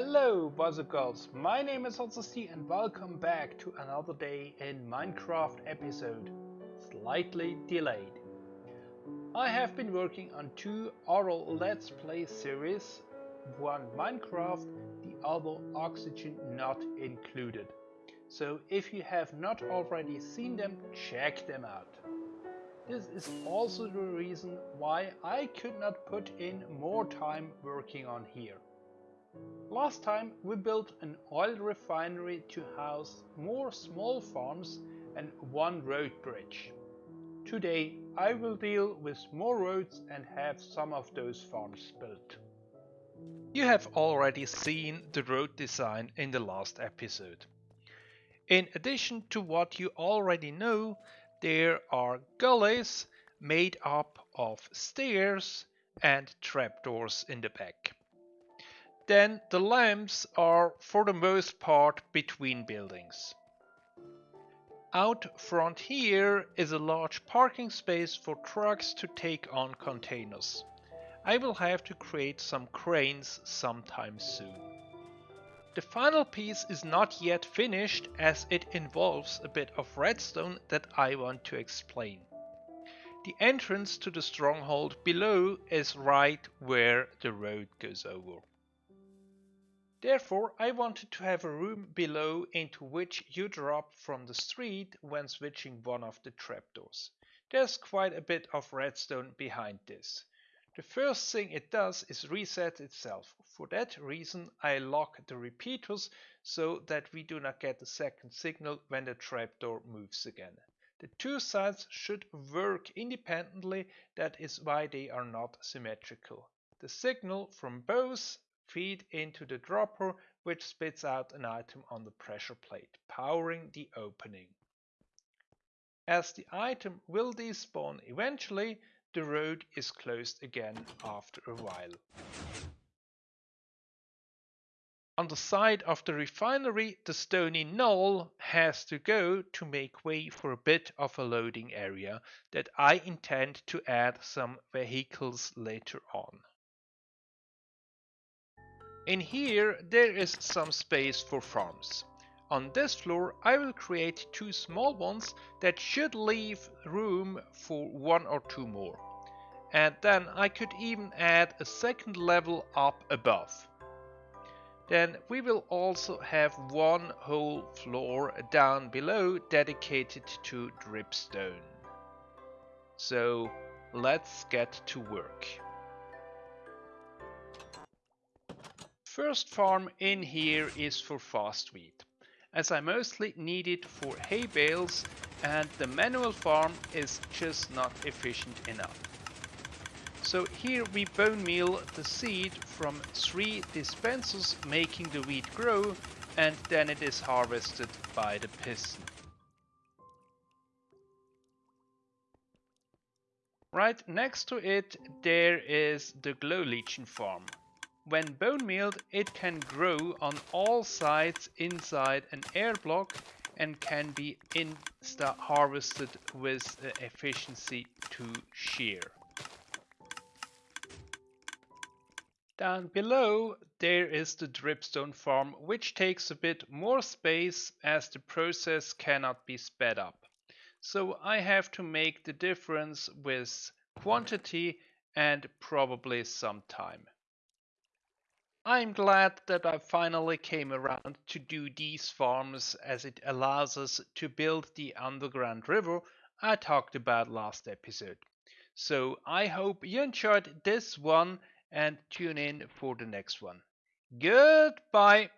Hello boys and girls, my name is HotSST and welcome back to another day in Minecraft episode, slightly delayed. I have been working on two oral Let's Play series, one Minecraft, the other Oxygen not included. So if you have not already seen them, check them out. This is also the reason why I could not put in more time working on here. Last time we built an oil refinery to house more small farms and one road bridge. Today I will deal with more roads and have some of those farms built. You have already seen the road design in the last episode. In addition to what you already know, there are gullies made up of stairs and trapdoors in the back. Then the lamps are for the most part between buildings. Out front here is a large parking space for trucks to take on containers. I will have to create some cranes sometime soon. The final piece is not yet finished as it involves a bit of redstone that I want to explain. The entrance to the stronghold below is right where the road goes over. Therefore, I wanted to have a room below into which you drop from the street when switching one of the trapdoors. There's quite a bit of redstone behind this. The first thing it does is reset itself. For that reason I lock the repeaters so that we do not get the second signal when the trapdoor moves again. The two sides should work independently, that is why they are not symmetrical. The signal from both feed into the dropper which spits out an item on the pressure plate, powering the opening. As the item will despawn eventually, the road is closed again after a while. On the side of the refinery, the stony knoll has to go to make way for a bit of a loading area that I intend to add some vehicles later on. In here there is some space for farms. On this floor I will create two small ones that should leave room for one or two more. And then I could even add a second level up above. Then we will also have one whole floor down below dedicated to dripstone. So let's get to work. First farm in here is for fast wheat, as I mostly need it for hay bales and the manual farm is just not efficient enough. So here we bone meal the seed from three dispensers making the wheat grow and then it is harvested by the piston. Right next to it there is the glow lichen farm when bone mealed, it can grow on all sides inside an air block and can be insta harvested with uh, efficiency to shear. Down below there is the dripstone farm which takes a bit more space as the process cannot be sped up. So I have to make the difference with quantity and probably some time. I'm glad that I finally came around to do these farms as it allows us to build the underground river I talked about last episode. So I hope you enjoyed this one and tune in for the next one. Goodbye!